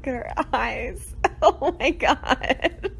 Look at her eyes. Oh my god.